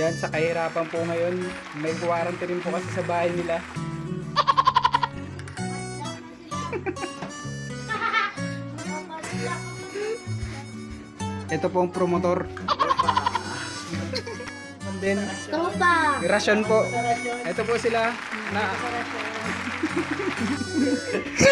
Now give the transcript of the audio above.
Yan, sa kahirapan po ngayon, may warranty rin po kasi sa bahay nila. Ito po ang promotor. And then, Tropa! Rasyon po. Ito po sila na